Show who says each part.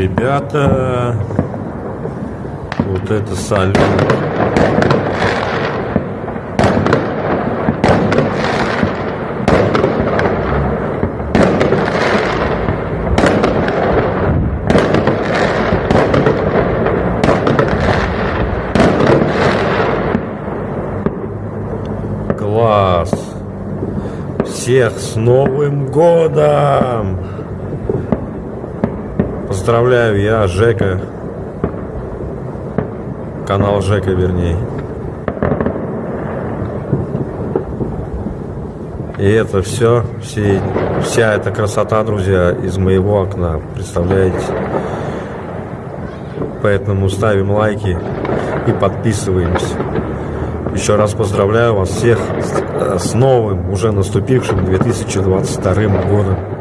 Speaker 1: Ребята, вот это салют. Класс! Всех с Новым Годом! Поздравляю, я Жека. Канал Жека, вернее. И это все, все, вся эта красота, друзья, из моего окна. Представляете? Поэтому ставим лайки и подписываемся. Еще раз поздравляю вас всех с, с новым, уже наступившим 2022 годом.